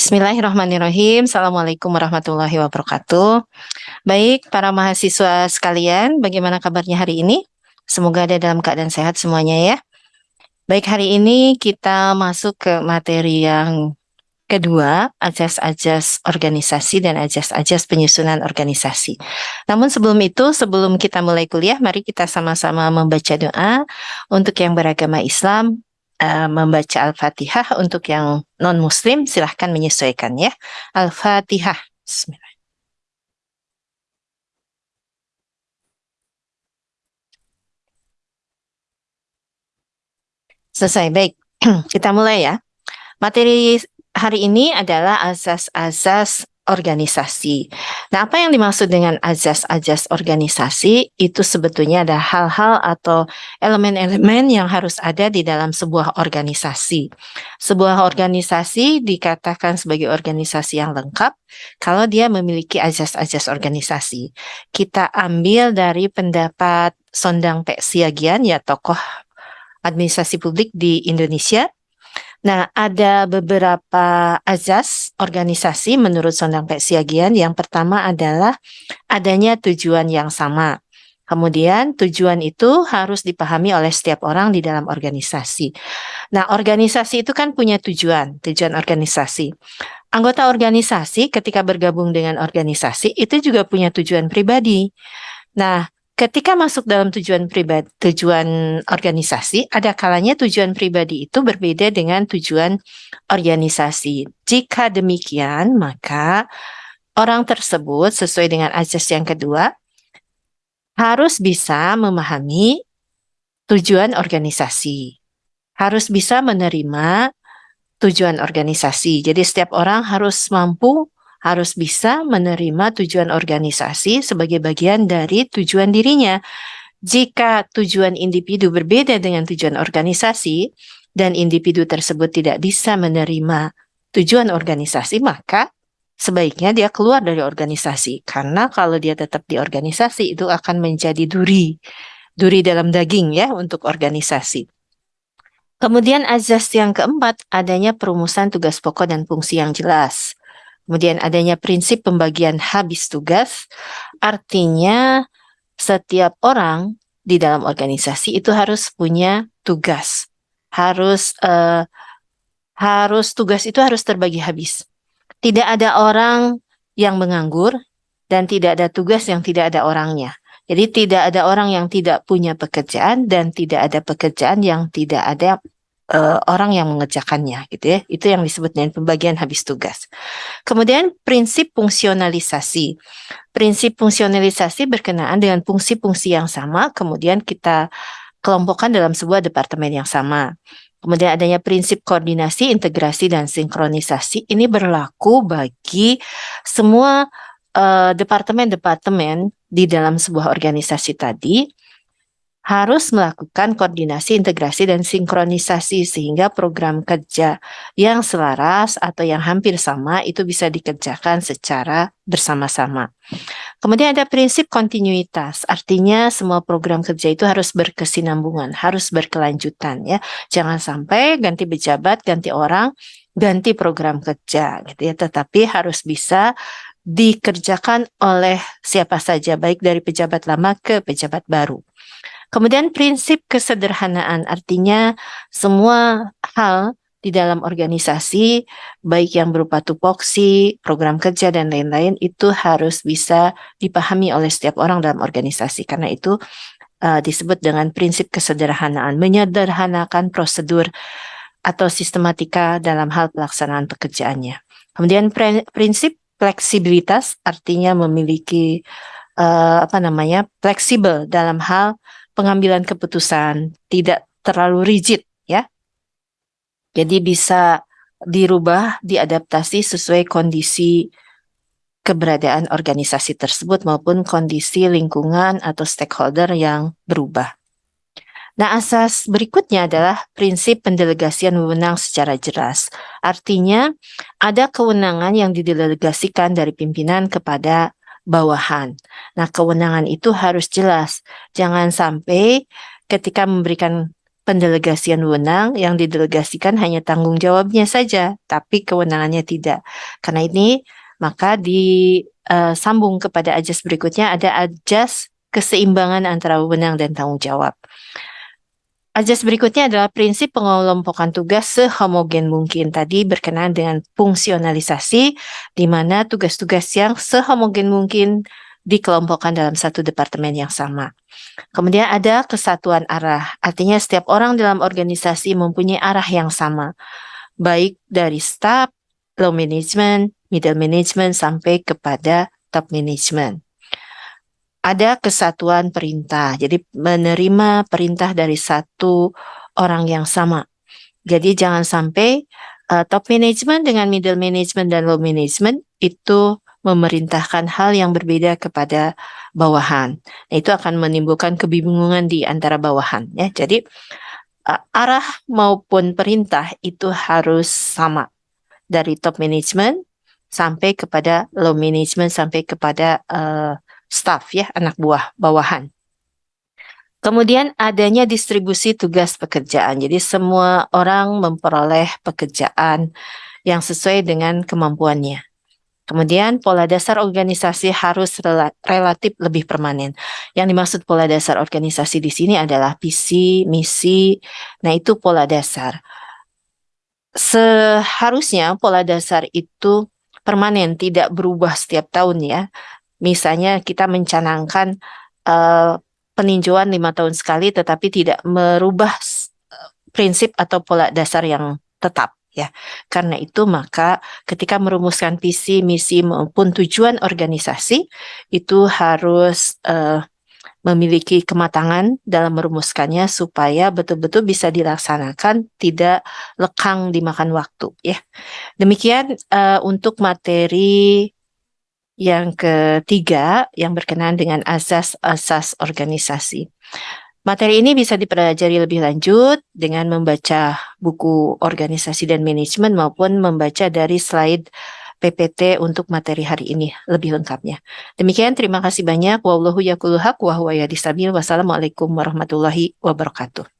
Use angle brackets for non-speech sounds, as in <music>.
Bismillahirrahmanirrahim. Assalamualaikum warahmatullahi wabarakatuh. Baik, para mahasiswa sekalian, bagaimana kabarnya hari ini? Semoga ada dalam keadaan sehat semuanya ya. Baik, hari ini kita masuk ke materi yang kedua, ajas-ajas organisasi dan ajas-ajas penyusunan organisasi. Namun sebelum itu, sebelum kita mulai kuliah, mari kita sama-sama membaca doa untuk yang beragama Islam, uh, membaca Al-Fatihah untuk yang non-muslim silahkan menyesuaikan ya. Al-Fatihah. Selesai, baik. <clears throat> Kita mulai ya. Materi hari ini adalah asas-asas organisasi. Nah, apa yang dimaksud dengan ajas-ajas organisasi itu sebetulnya ada hal-hal atau elemen-elemen yang harus ada di dalam sebuah organisasi. Sebuah organisasi dikatakan sebagai organisasi yang lengkap kalau dia memiliki ajas-ajas organisasi. Kita ambil dari pendapat Sondang Pek Siagian ya tokoh administrasi publik di Indonesia Nah, ada beberapa azas organisasi menurut Sondang Siagian. Yang pertama adalah adanya tujuan yang sama. Kemudian tujuan itu harus dipahami oleh setiap orang di dalam organisasi. Nah, organisasi itu kan punya tujuan, tujuan organisasi. Anggota organisasi ketika bergabung dengan organisasi itu juga punya tujuan pribadi. Nah, ketika masuk dalam tujuan pribadi, tujuan organisasi, ada kalanya tujuan pribadi itu berbeda dengan tujuan organisasi. Jika demikian, maka orang tersebut sesuai dengan azas yang kedua harus bisa memahami tujuan organisasi. Harus bisa menerima tujuan organisasi. Jadi setiap orang harus mampu harus bisa menerima tujuan organisasi sebagai bagian dari tujuan dirinya. Jika tujuan individu berbeda dengan tujuan organisasi dan individu tersebut tidak bisa menerima tujuan organisasi, maka sebaiknya dia keluar dari organisasi. Karena kalau dia tetap di organisasi itu akan menjadi duri, duri dalam daging ya untuk organisasi. Kemudian azas yang keempat, adanya perumusan tugas pokok dan fungsi yang jelas. Kemudian adanya prinsip pembagian habis tugas, artinya setiap orang di dalam organisasi itu harus punya tugas. Harus uh, harus tugas itu harus terbagi habis. Tidak ada orang yang menganggur dan tidak ada tugas yang tidak ada orangnya. Jadi tidak ada orang yang tidak punya pekerjaan dan tidak ada pekerjaan yang tidak ada uh, orang yang mengerjakannya gitu ya. Itu yang disebut dengan pembagian habis tugas. Kemudian prinsip fungsionalisasi. Prinsip fungsionalisasi berkenaan dengan fungsi-fungsi yang sama kemudian kita kelompokkan dalam sebuah departemen yang sama. Kemudian adanya prinsip koordinasi, integrasi, dan sinkronisasi. Ini berlaku bagi semua eh, departemen-departemen uh, di dalam sebuah organisasi tadi harus melakukan koordinasi, integrasi, dan sinkronisasi sehingga program kerja yang selaras atau yang hampir sama itu bisa dikerjakan secara bersama-sama. Kemudian ada prinsip kontinuitas, artinya semua program kerja itu harus berkesinambungan, harus berkelanjutan ya. Jangan sampai ganti pejabat, ganti orang, ganti program kerja gitu ya, tetapi harus bisa dikerjakan oleh siapa saja baik dari pejabat lama ke pejabat baru. Kemudian prinsip kesederhanaan artinya semua hal di dalam organisasi baik yang berupa tupoksi, program kerja dan lain-lain itu harus bisa dipahami oleh setiap orang dalam organisasi karena itu uh, disebut dengan prinsip kesederhanaan, menyederhanakan prosedur atau sistematika dalam hal pelaksanaan pekerjaannya. Kemudian prinsip fleksibilitas artinya memiliki uh, apa namanya fleksibel dalam hal pengambilan keputusan, tidak terlalu rigid ya. Jadi bisa dirubah, diadaptasi sesuai kondisi keberadaan organisasi tersebut maupun kondisi lingkungan atau stakeholder yang berubah. Nah, asas berikutnya adalah prinsip pendelegasian wewenang secara jelas. Artinya, ada kewenangan yang didelegasikan dari pimpinan kepada bawahan. Nah, kewenangan itu harus jelas. Jangan sampai ketika memberikan pendelegasian wewenang yang didelegasikan hanya tanggung jawabnya saja, tapi kewenangannya tidak. Karena ini maka disambung uh, kepada ajas berikutnya ada ajas keseimbangan antara wewenang dan tanggung jawab. Ajas berikutnya adalah prinsip pengelompokan tugas sehomogen mungkin. Tadi berkenaan dengan fungsionalisasi, di mana tugas-tugas yang sehomogen mungkin dikelompokkan dalam satu departemen yang sama. Kemudian ada kesatuan arah, artinya setiap orang dalam organisasi mempunyai arah yang sama, baik dari staff, low management, middle management, sampai kepada top management ada kesatuan perintah. Jadi menerima perintah dari satu orang yang sama. Jadi jangan sampai uh, top management dengan middle management dan low management itu memerintahkan hal yang berbeda kepada bawahan. Nah, itu akan menimbulkan kebingungan di antara bawahan ya. Jadi uh, arah maupun perintah itu harus sama dari top management sampai kepada low management sampai kepada uh, staff ya, anak buah bawahan. Kemudian adanya distribusi tugas pekerjaan. Jadi semua orang memperoleh pekerjaan yang sesuai dengan kemampuannya. Kemudian pola dasar organisasi harus relatif lebih permanen. Yang dimaksud pola dasar organisasi di sini adalah visi, misi. Nah, itu pola dasar. Seharusnya pola dasar itu permanen, tidak berubah setiap tahun ya. Misalnya kita mencanangkan uh, peninjauan lima tahun sekali tetapi tidak merubah prinsip atau pola dasar yang tetap ya. Karena itu maka ketika merumuskan visi, misi maupun tujuan organisasi itu harus uh, memiliki kematangan dalam merumuskannya supaya betul-betul bisa dilaksanakan tidak lekang dimakan waktu ya. Demikian uh, untuk materi yang ketiga, yang berkenaan dengan asas-asas organisasi. Materi ini bisa dipelajari lebih lanjut dengan membaca buku organisasi dan manajemen maupun membaca dari slide PPT untuk materi hari ini lebih lengkapnya. Demikian, terima kasih banyak. Wallahu Wassalamualaikum warahmatullahi wabarakatuh.